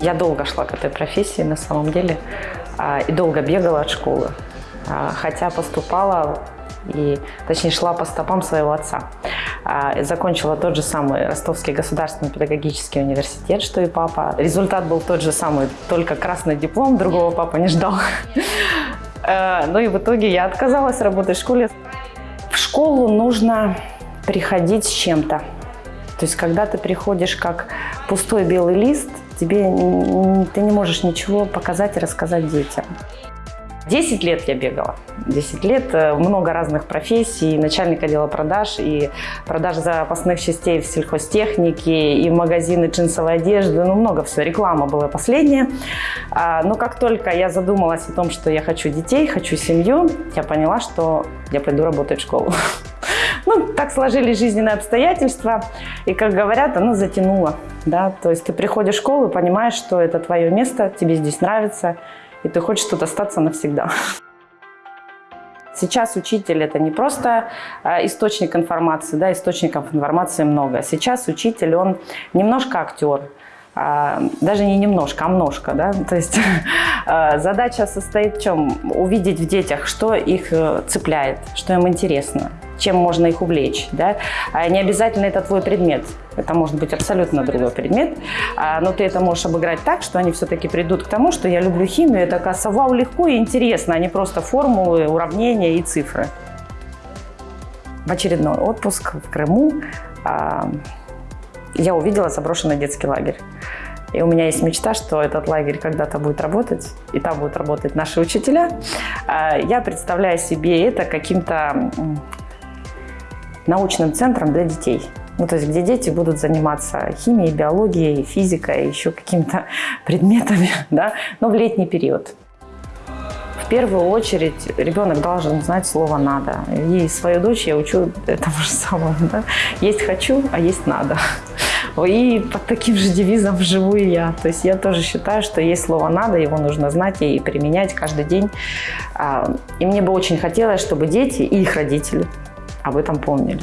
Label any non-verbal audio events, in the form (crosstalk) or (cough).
Я долго шла к этой профессии на самом деле а, и долго бегала от школы, а, хотя поступала и, точнее, шла по стопам своего отца. А, закончила тот же самый Ростовский государственный педагогический университет, что и папа. Результат был тот же самый, только красный диплом, другого папа не ждал. Ну и в итоге я отказалась работать в школе. В школу нужно приходить с чем-то. То есть, когда ты приходишь как пустой белый лист, тебе ты не можешь ничего показать и рассказать детям. 10 лет я бегала. 10 лет, э, много разных профессий, начальник отдела продаж, и продаж запасных частей в сельхозтехнике, и магазины джинсовой одежды, ну много все, реклама была последняя. А, но как только я задумалась о том, что я хочу детей, хочу семью, я поняла, что я пойду работать в школу. (laughs) Так сложились жизненные обстоятельства, и, как говорят, оно затянуло. Да? То есть ты приходишь в школу и понимаешь, что это твое место, тебе здесь нравится, и ты хочешь тут остаться навсегда. Сейчас учитель – это не просто а, источник информации, да, источников информации много. Сейчас учитель, он немножко актер, а, даже не немножко, а множко. Да? То есть (laughs) а, задача состоит в чем? Увидеть в детях, что их э, цепляет, что им интересно, чем можно их увлечь. Да? А не обязательно это твой предмет, это может быть абсолютно другой предмет, но ты это можешь обыграть так, что они все-таки придут к тому, что я люблю химию, это оказывается вау, легко и интересно, а не просто формулы, уравнения и цифры. В очередной отпуск в Крыму я увидела заброшенный детский лагерь. И у меня есть мечта, что этот лагерь когда-то будет работать, и там будут работать наши учителя. А, я представляю себе это каким-то научным центром для детей. Ну, то есть, где дети будут заниматься химией, биологией, физикой, еще какими-то (laughs) предметами, (laughs) да, но в летний период. В первую очередь ребенок должен знать слово «надо». И свою дочь я учу этому же самому. Да? Есть «хочу», а есть «надо». И под таким же девизом живу и я. То есть я тоже считаю, что есть слово «надо», его нужно знать и применять каждый день. А, и мне бы очень хотелось, чтобы дети и их родители об этом помнили.